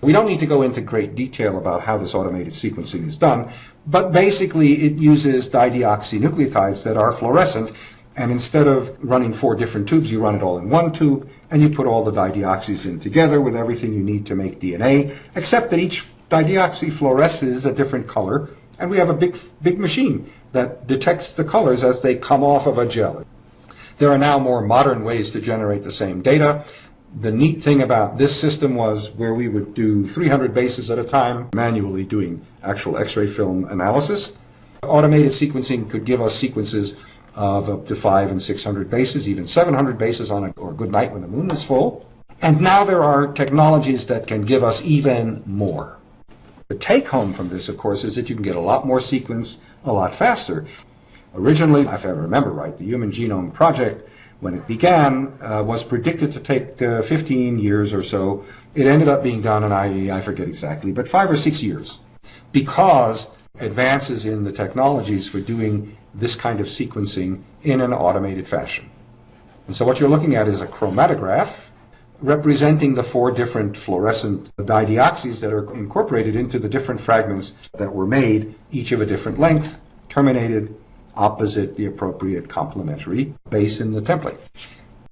We don't need to go into great detail about how this automated sequencing is done, but basically it uses dideoxynucleotides that are fluorescent, and instead of running four different tubes, you run it all in one tube, and you put all the dideoxys in together with everything you need to make DNA, except that each dideoxy fluoresces a different color, and we have a big, big machine that detects the colors as they come off of a gel. There are now more modern ways to generate the same data. The neat thing about this system was where we would do 300 bases at a time, manually doing actual X-ray film analysis. Automated sequencing could give us sequences of up to five and 600 bases, even 700 bases on a or a good night when the moon is full. And now there are technologies that can give us even more. The take home from this, of course, is that you can get a lot more sequence a lot faster. Originally, if I remember right, the Human Genome Project, when it began, uh, was predicted to take uh, 15 years or so. It ended up being done in, I, I forget exactly, but five or six years. Because advances in the technologies for doing this kind of sequencing in an automated fashion. And so what you're looking at is a chromatograph representing the four different fluorescent dideoxys that are incorporated into the different fragments that were made, each of a different length, terminated opposite the appropriate complementary base in the template.